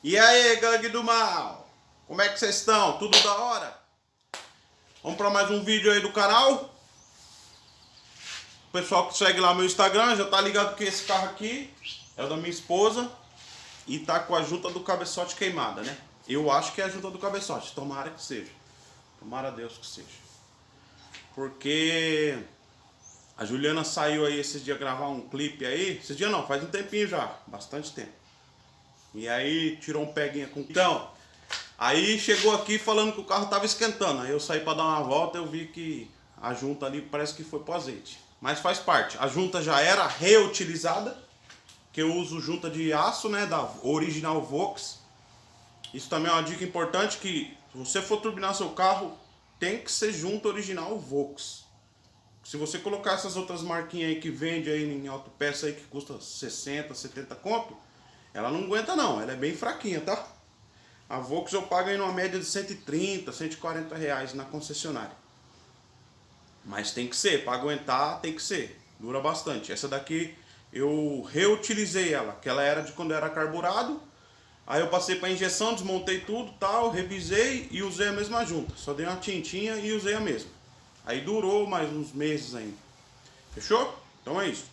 E aí, gangue do mal? Como é que vocês estão? Tudo da hora? Vamos para mais um vídeo aí do canal. O pessoal que segue lá meu Instagram já tá ligado que esse carro aqui é o da minha esposa e tá com a junta do cabeçote queimada, né? Eu acho que é a junta do cabeçote, tomara que seja. Tomara a Deus que seja. Porque a Juliana saiu aí esses dias gravar um clipe aí. Esses dias não, faz um tempinho já, bastante tempo. E aí tirou um peguinha com... Então, aí chegou aqui falando que o carro tava esquentando. Aí eu saí para dar uma volta eu vi que a junta ali parece que foi pro azeite. Mas faz parte. A junta já era reutilizada. Que eu uso junta de aço, né? Da original Vox. Isso também é uma dica importante que se você for turbinar seu carro, tem que ser junta original Vox. Se você colocar essas outras marquinhas aí que vende aí em autopeça aí que custa 60, 70 conto, ela não aguenta não, ela é bem fraquinha, tá? A Vox eu pago aí numa média de 130, 140 reais na concessionária. Mas tem que ser, para aguentar tem que ser, dura bastante. Essa daqui eu reutilizei ela, que ela era de quando era carburado. Aí eu passei para injeção, desmontei tudo, tal, revisei e usei a mesma junta. Só dei uma tintinha e usei a mesma. Aí durou mais uns meses ainda. Fechou? Então é isso.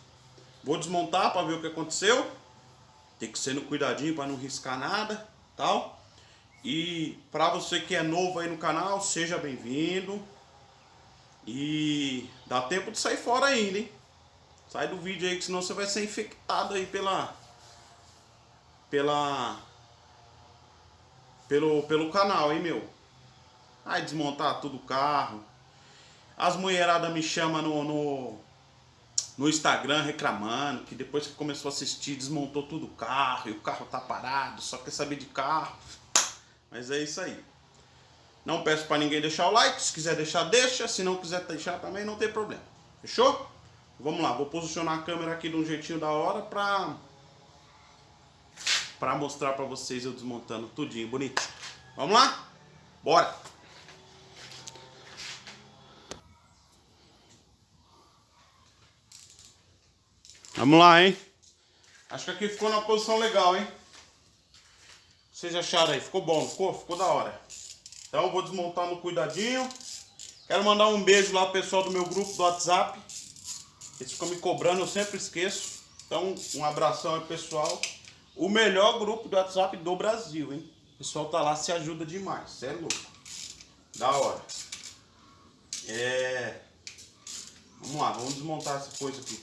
Vou desmontar para ver o que aconteceu. Tem que ser no cuidadinho para não riscar nada, tal. E para você que é novo aí no canal, seja bem-vindo. E dá tempo de sair fora ainda, hein? Sai do vídeo aí, que senão você vai ser infectado aí pela... Pela... Pelo, pelo canal, hein, meu? Aí desmontar tudo o carro. As mulheradas me chamam no, no, no Instagram reclamando que depois que começou a assistir desmontou tudo o carro e o carro tá parado, só quer saber de carro. Mas é isso aí. Não peço para ninguém deixar o like, se quiser deixar, deixa. Se não quiser deixar também, não tem problema. Fechou? Vamos lá, vou posicionar a câmera aqui de um jeitinho da hora pra, pra mostrar pra vocês eu desmontando tudinho, bonito. Vamos lá? Bora! Vamos lá, hein? Acho que aqui ficou na posição legal, hein? Vocês acharam aí? Ficou bom, ficou? Ficou da hora. Então vou desmontar no cuidadinho. Quero mandar um beijo lá pro pessoal do meu grupo do WhatsApp. Eles ficam me cobrando, eu sempre esqueço. Então um abração aí pessoal. O melhor grupo do WhatsApp do Brasil, hein? O pessoal tá lá, se ajuda demais. Você é louco. Da hora. É... Vamos lá, vamos desmontar essa coisa aqui.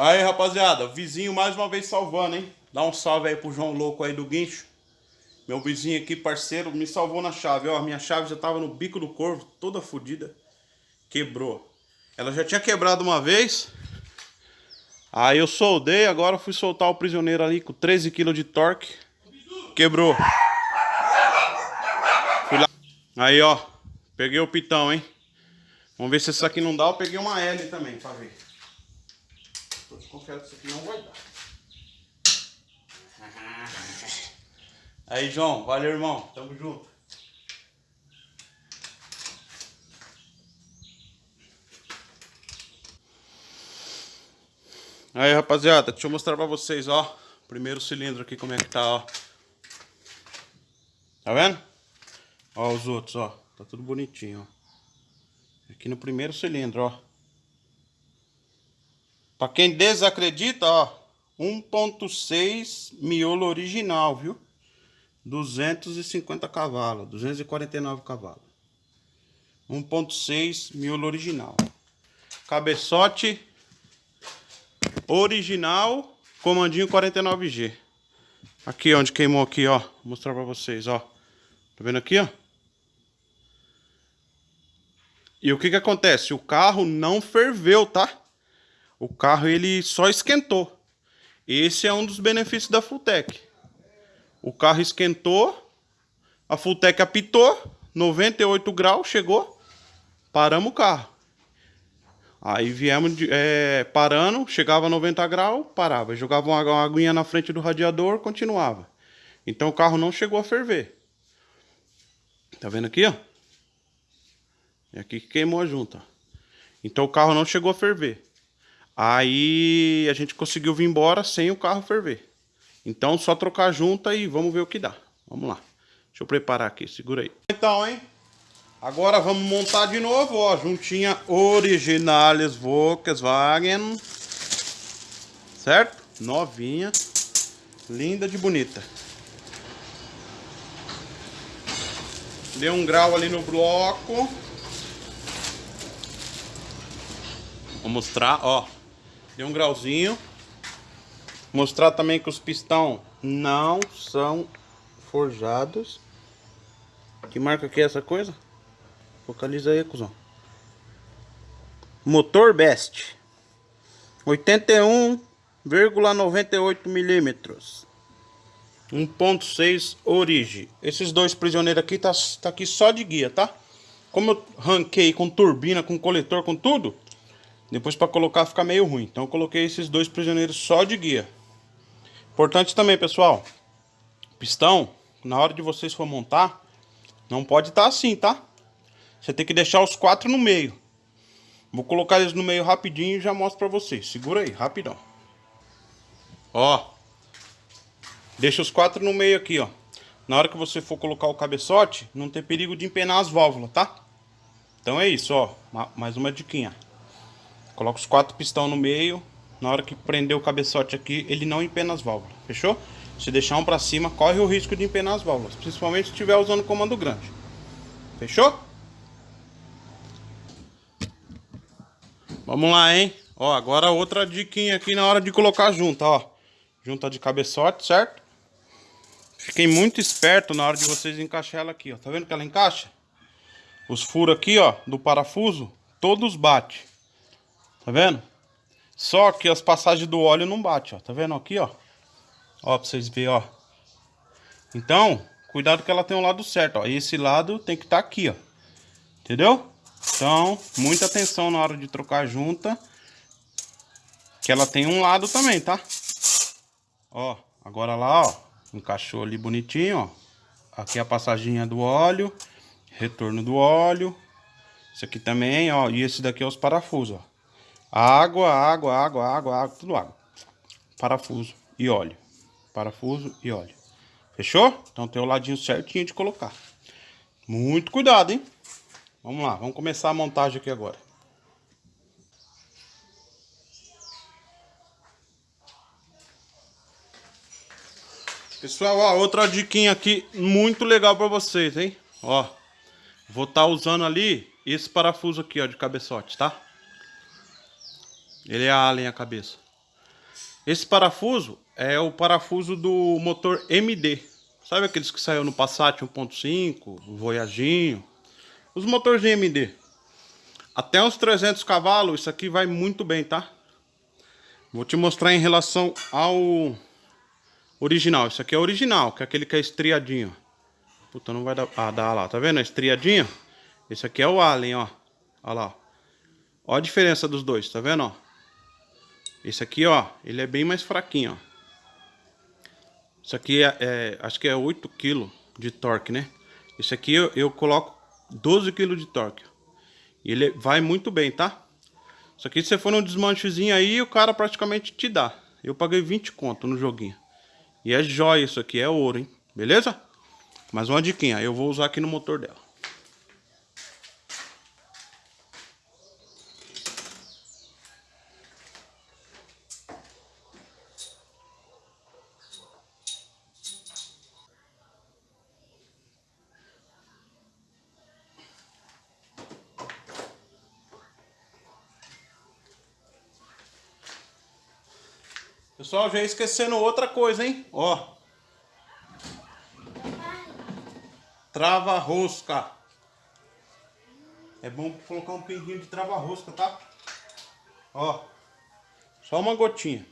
Aí, rapaziada, vizinho mais uma vez salvando, hein? Dá um salve aí pro João Louco aí do guincho. Meu vizinho aqui, parceiro, me salvou na chave, ó. Minha chave já tava no bico do corvo, toda fodida. Quebrou. Ela já tinha quebrado uma vez. Aí eu soldei, agora fui soltar o prisioneiro ali com 13 kg de torque. Quebrou. Fui lá. Aí, ó. Peguei o pitão, hein? Vamos ver se esse aqui não dá. Eu peguei uma L também, pra ver. Tô desconfiado que isso aqui não vai dar. Aí, João. Valeu, irmão. Tamo junto. Aí, rapaziada. Deixa eu mostrar pra vocês, ó. Primeiro cilindro aqui, como é que tá, ó. Tá vendo? Ó os outros, ó. Tá tudo bonitinho, ó. Aqui no primeiro cilindro, ó. Pra quem desacredita, ó. 1.6 miolo original, viu? 250 cavalos, 249 cavalos. 1.6 miolo original. Cabeçote original, comandinho 49G. Aqui onde queimou aqui, ó. Vou mostrar pra vocês, ó. Tá vendo aqui, ó? E o que que acontece? O carro não ferveu, tá? O carro ele só esquentou. Esse é um dos benefícios da Fulltech. O carro esquentou, a Fulltech apitou, 98 graus, chegou, paramos o carro. Aí viemos é, parando, chegava a 90 graus, parava. Jogava uma, uma aguinha na frente do radiador, continuava. Então o carro não chegou a ferver. Tá vendo aqui, ó? É aqui que queimou a junta. Então o carro não chegou a ferver. Aí a gente conseguiu vir embora sem o carro ferver. Então só trocar junta e vamos ver o que dá. Vamos lá. Deixa eu preparar aqui, segura aí. Então, hein? Agora vamos montar de novo, ó. Juntinha originales Volkswagen. Certo? Novinha. Linda de bonita. Deu um grau ali no bloco. Vou mostrar, ó. Deu um grauzinho. Mostrar também que os pistão não são forjados. Que marca que é essa coisa? Focaliza aí, cuzão. Motor Best. 81,98 milímetros. 1.6 Origi. Esses dois prisioneiros aqui tá, tá aqui só de guia, tá? Como eu ranquei com turbina, com coletor, com tudo, depois para colocar fica meio ruim. Então eu coloquei esses dois prisioneiros só de guia. Importante também, pessoal. Pistão, na hora de vocês for montar, não pode estar tá assim, tá? Você tem que deixar os quatro no meio. Vou colocar eles no meio rapidinho e já mostro pra vocês. Segura aí, rapidão. Ó. Deixa os quatro no meio aqui, ó. Na hora que você for colocar o cabeçote, não tem perigo de empenar as válvulas, tá? Então é isso, ó. Mais uma diquinha. Coloca os quatro pistão no meio. Na hora que prender o cabeçote aqui, ele não empena as válvulas. Fechou? Se deixar um pra cima, corre o risco de empenar as válvulas. Principalmente se estiver usando comando grande. Fechou? Vamos lá, hein? Ó, agora outra diquinha aqui na hora de colocar junta, ó. Junta de cabeçote, certo? Fiquem muito esperto na hora de vocês encaixar ela aqui, ó. Tá vendo que ela encaixa? Os furos aqui, ó, do parafuso, todos batem. Tá vendo? Só que as passagens do óleo não bate, ó. Tá vendo aqui, ó? Ó, pra vocês verem, ó. Então, cuidado que ela tem um lado certo, ó. Esse lado tem que estar tá aqui, ó. Entendeu? Então, muita atenção na hora de trocar a junta. Que ela tem um lado também, tá? Ó, agora lá, ó. Encaixou ali bonitinho, ó. Aqui é a passaginha do óleo. Retorno do óleo. Isso aqui também, ó. E esse daqui é os parafusos, ó. Água, água, água, água, água, tudo água. Parafuso e óleo. Parafuso e óleo. Fechou? Então tem o ladinho certinho de colocar. Muito cuidado, hein? Vamos lá, vamos começar a montagem aqui agora. Pessoal, ó, outra diquinha aqui muito legal para vocês, hein? Ó, vou estar tá usando ali esse parafuso aqui, ó, de cabeçote, tá? Ele é alien a cabeça. Esse parafuso é o parafuso do motor MD. Sabe aqueles que saiu no Passat 1.5, Voyaginho? Os motores de MD. Até uns 300 cavalos, isso aqui vai muito bem, tá? Vou te mostrar em relação ao original. Isso aqui é original, que é aquele que é estriadinho. Puta, não vai dar... Ah, dá lá, tá vendo? Estriadinho. Esse aqui é o Allen, ó. Olha lá. Ó a diferença dos dois, tá vendo, ó? Esse aqui, ó, ele é bem mais fraquinho, ó. Isso aqui é, é acho que é 8 kg de torque, né? Esse aqui eu, eu coloco 12 kg de torque. E ele vai muito bem, tá? Isso aqui se você for num desmanchezinho aí, o cara praticamente te dá. Eu paguei 20 conto no joguinho. E é jóia isso aqui, é ouro, hein? Beleza? Mais uma diquinha, eu vou usar aqui no motor dela. Pessoal, já esquecendo outra coisa, hein? Ó. Trava-rosca. É bom colocar um pinguinho de trava-rosca, tá? Ó. Só uma gotinha.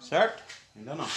Certo? Ainda não.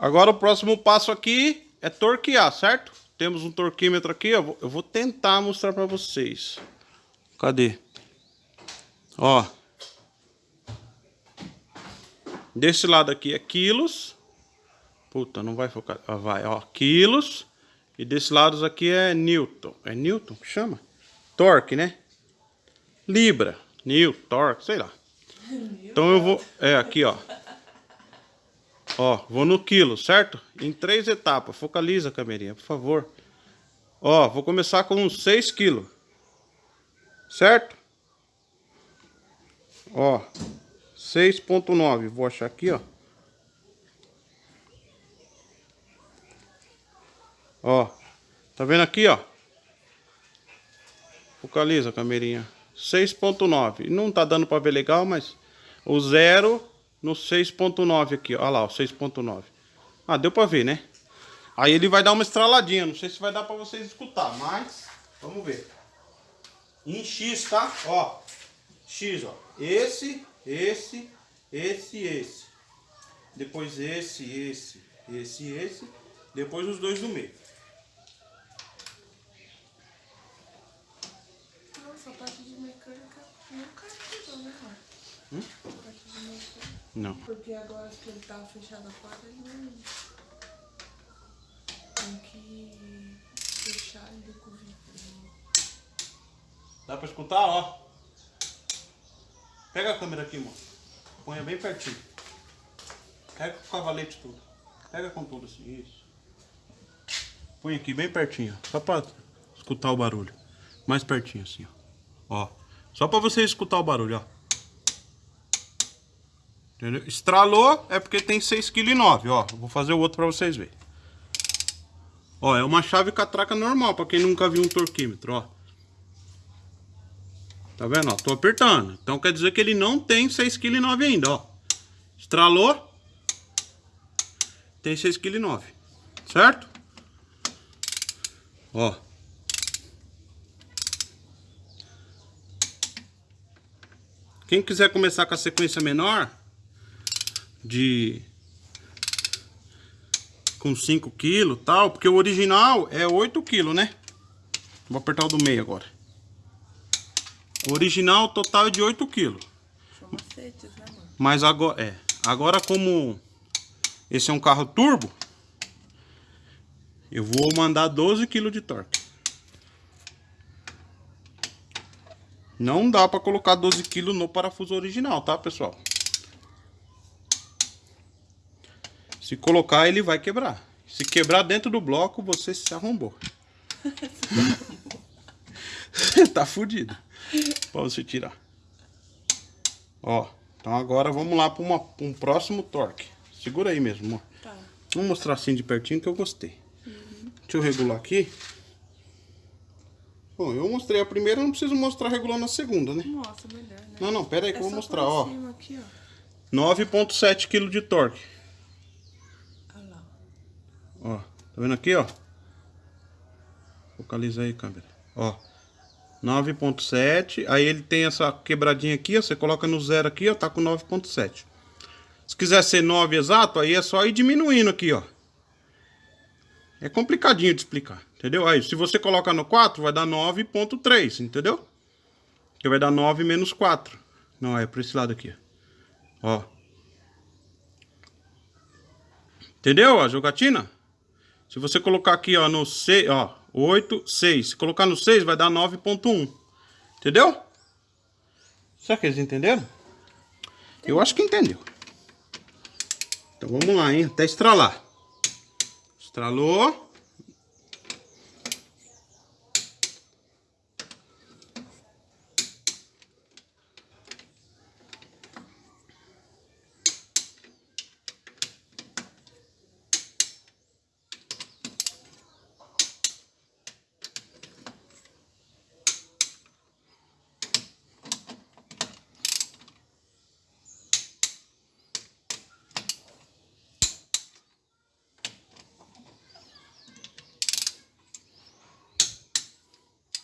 Agora o próximo passo aqui é torquear, certo? Temos um torquímetro aqui, eu vou, eu vou tentar mostrar para vocês. Cadê? Ó. Desse lado aqui é quilos. Puta, não vai focar. Ah, vai, ó, quilos. E desse lado aqui é newton. É newton que chama? Torque, né? Libra, newton, torque, sei lá. Então eu vou... É, aqui, ó. Ó, vou no quilo, certo? Em três etapas. Focaliza, camerinha, por favor. Ó, vou começar com 6 quilos. Certo? Ó, 6.9. Vou achar aqui, ó. Ó, tá vendo aqui, ó? Focaliza, camerinha. 6.9. Não tá dando pra ver legal, mas o zero no 6.9 aqui, olha lá, o 6.9. Ah, deu pra ver, né? Aí ele vai dar uma estraladinha, não sei se vai dar pra vocês escutar, mas vamos ver. Em X, tá? Ó, X, ó. Esse, esse, esse, esse. Depois esse, esse, esse, esse. Depois os dois do meio. Nossa, a parte de mecânica nunca ajudou, né, amor? Hum? A parte de mecânica. Não. Porque agora que ele tava fechado a porta, ele não. Tem que fechar ele com o vidro. Dá pra escutar, ó. Pega a câmera aqui, moço. Ponha bem pertinho. Pega com o cavalete tudo. Pega com tudo assim, isso. Põe aqui bem pertinho, só pra escutar o barulho. Mais pertinho assim, ó. Ó. Só pra você escutar o barulho, ó. Entendeu? Estralou é porque tem 6,9 kg, ó. Vou fazer o outro pra vocês verem. Ó, é uma chave catraca normal, pra quem nunca viu um torquímetro, ó. Tá vendo, ó? Tô apertando. Então quer dizer que ele não tem 6,9 kg ainda, ó. Estralou. Tem 6,9 kg. Certo? Ó. Quem quiser começar com a sequência menor de com 5 kg tal, porque o original é 8 kg, né? Vou apertar o do meio agora. O original total é de 8 kg. Né? Mas agora, é, agora como esse é um carro turbo, eu vou mandar 12 kg de torque. Não dá para colocar 12 kg no parafuso original, tá, pessoal? Se colocar, ele vai quebrar. Se quebrar dentro do bloco, você se arrombou. tá fudido. Pra você tirar. Ó, então agora vamos lá para um próximo torque. Segura aí mesmo, amor. Tá. Vamos mostrar assim de pertinho que eu gostei. Uhum. Deixa eu regular aqui. Bom, eu mostrei a primeira, não preciso mostrar regulando a segunda, né? Nossa, melhor, né? Não, não, pera aí que é eu vou mostrar, ó. aqui, ó. 9.7 kg de torque. Ó, tá vendo aqui, ó? Focaliza aí, câmera. Ó, 9.7. Aí ele tem essa quebradinha aqui, ó. Você coloca no zero aqui, ó, tá com 9.7. Se quiser ser 9 exato, aí é só ir diminuindo aqui, ó. É complicadinho de explicar, entendeu? Aí, se você coloca no 4, vai dar 9.3, entendeu? Que vai dar 9 menos 4. Não, é por esse lado aqui. Ó. Entendeu a jogatina? Se você colocar aqui, ó, no 6, ó, 8, 6. Se colocar no 6, vai dar 9.1. Entendeu? Será que eles entenderam? Eu acho que entendeu. Então vamos lá, hein? Até estralar. Estralou.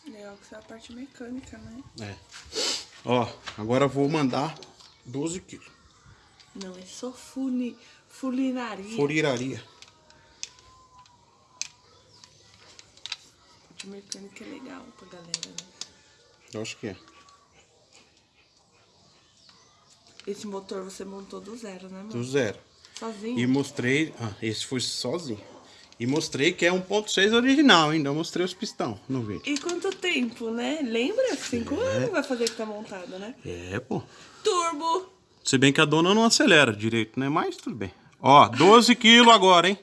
Legal que é a parte mecânica, né? É. Ó, agora eu vou mandar 12 quilos. Não, é só funi, fulinaria. Furiraria. Parte mecânica é legal pra galera, né? Eu acho que é. Esse motor você montou do zero, né, Do mano? zero. Sozinho? E mostrei. Ah, esse foi sozinho. E mostrei que é 1.6 original, ainda mostrei os pistão no vídeo. E quanto tempo, né? Lembra? Cinco É. anos vai fazer que tá montado, né? É, pô. Turbo! Se bem que a dona não acelera direito, né? Mas tudo bem. Ó, 12 quilos agora, hein?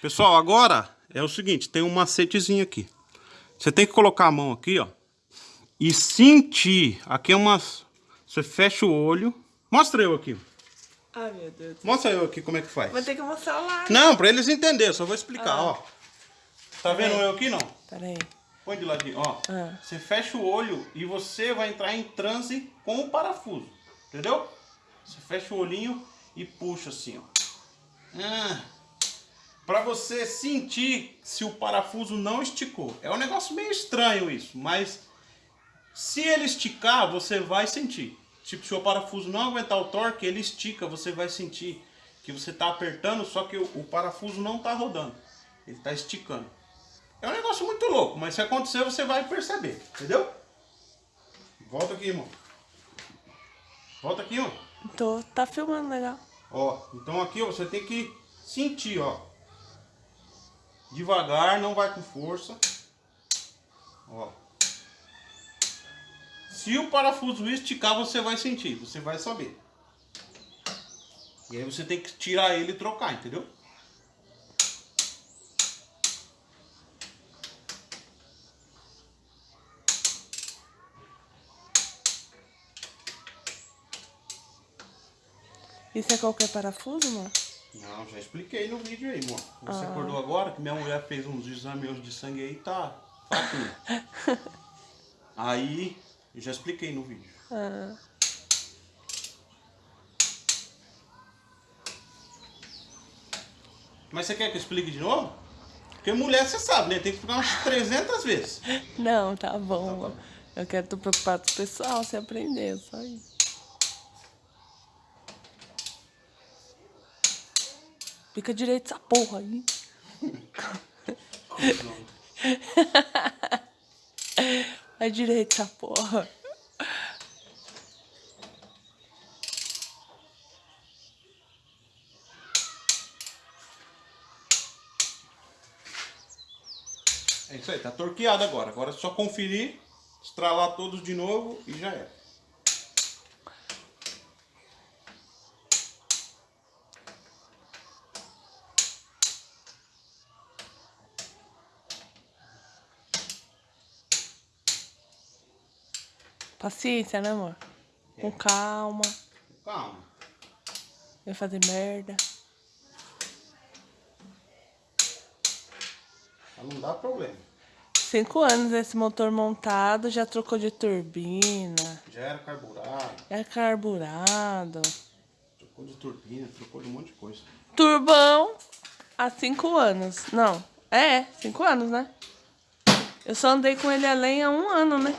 Pessoal, agora é o seguinte, tem um macetezinho aqui. Você tem que colocar a mão aqui, ó. E sentir. Aqui é umas... Você fecha o olho. Mostra eu aqui. Ai, meu Deus. Mostra eu aqui como é que faz. Vai ter que mostrar lá. Não, pra eles entenderem, só vou explicar, Ah. ó. Tá vendo eu aqui, não? Pera aí. Põe de ladinho, ó. Ah. Você fecha o olho e você vai entrar em transe com o parafuso. Entendeu? Você fecha o olhinho e puxa assim, ó. Ah, pra você sentir se o parafuso não esticou. É um negócio meio estranho isso, mas se ele esticar, você vai sentir. Tipo, se o parafuso não aguentar o torque, ele estica, você vai sentir que você tá apertando, só que o, o parafuso não tá rodando. Ele tá esticando. É um negócio muito louco, mas se acontecer você vai perceber, entendeu? Volta aqui, irmão. Volta aqui, ó. Tô, tá filmando legal. Ó, então aqui ó, você tem que sentir, ó. Devagar, não vai com força. Ó. Se o parafuso esticar, você vai sentir, você vai saber. E aí você tem que tirar ele e trocar, entendeu? Isso é qualquer parafuso, mano? Não, já expliquei no vídeo aí, amor. Você acordou agora que minha mulher fez uns exames de sangue aí, tá fraquinho. aí, eu já expliquei no vídeo. Ah. Mas você quer que eu explique de novo? Porque mulher, você sabe, né? Tem que explicar umas 300 vezes. Não, tá bom. mano. Eu quero tô preocupado com o pessoal, se aprender, só isso. Fica direito essa porra aí. É direito essa porra. É isso aí, tá torqueado agora. Agora é só conferir, estralar todos de novo e já é. Paciência, né, amor? Com calma. Calma. Vai fazer merda. Pra não dar problema. Cinco anos esse motor montado, já trocou de turbina, Já era carburado, já é carburado. trocou de turbina, trocou de um monte de coisa. Turbão há cinco anos. Não, é, cinco anos, né? Eu só andei com ele além há um ano, né?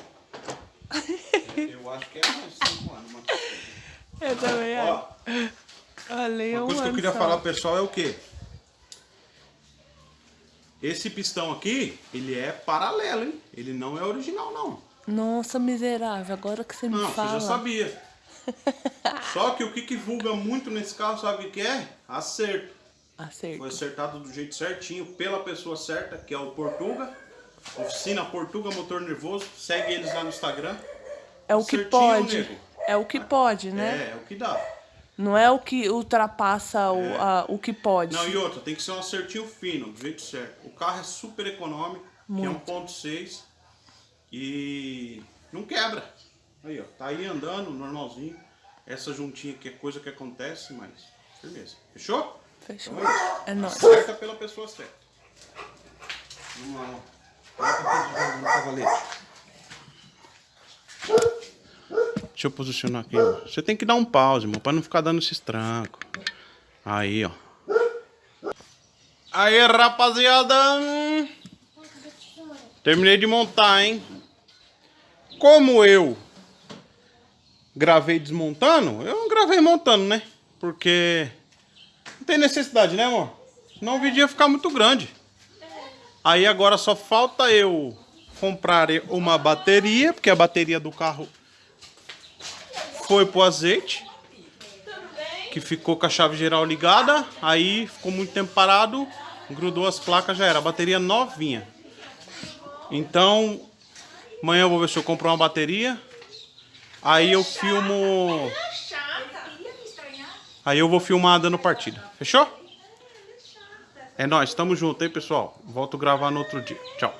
Eu acho que é mais de 5 anos, mas... Eu também acho. Além há Uma um coisa que eu queria só. falar pro pessoal é o quê? Esse pistão aqui, ele é paralelo, hein? Ele não é original, não. Nossa, miserável, agora que você me Não, fala. você já sabia. Só que o que, que vulga muito nesse carro, sabe o que é? Acerto. Acerto. Foi acertado do jeito certinho, pela pessoa certa, que é o Portuga. Oficina Portuga Motor Nervoso. Segue eles lá no Instagram. É o que Certinho, pode. nego. É o que pode, né? É, é o que dá. Não é o que ultrapassa o, a- o que pode. Não, e outra, tem que ser um acertinho fino, do jeito certo. O carro é super econômico, que é 1.6 e não quebra. Aí, ó, tá aí andando, normalzinho. Essa juntinha aqui é coisa que acontece, mas firmeza. Fechou? Fechou. Então é isso. É nóis. Acerta pela pessoa certa. Vamos lá, ó. Deixa eu posicionar aqui, ó. Você tem que dar um pause, irmão, pra não ficar dando esses trancos. Aí, ó. Aí, rapaziada. Terminei de montar, hein? Como eu gravei desmontando, eu não gravei montando, né? Porque não tem necessidade, né, amor? Senão o vídeo ia ficar muito grande. Aí agora só falta eu comprar uma bateria, porque a bateria do carro foi pro azeite. Que ficou com a chave geral ligada. Aí ficou muito tempo parado. Grudou as placas, já era. A bateria novinha. Então, amanhã eu vou ver se eu compro uma bateria. Aí eu filmo. Aí eu vou filmar dando partida. Fechou? É nóis, tamo junto, hein, pessoal? Volto gravar no outro dia. Tchau.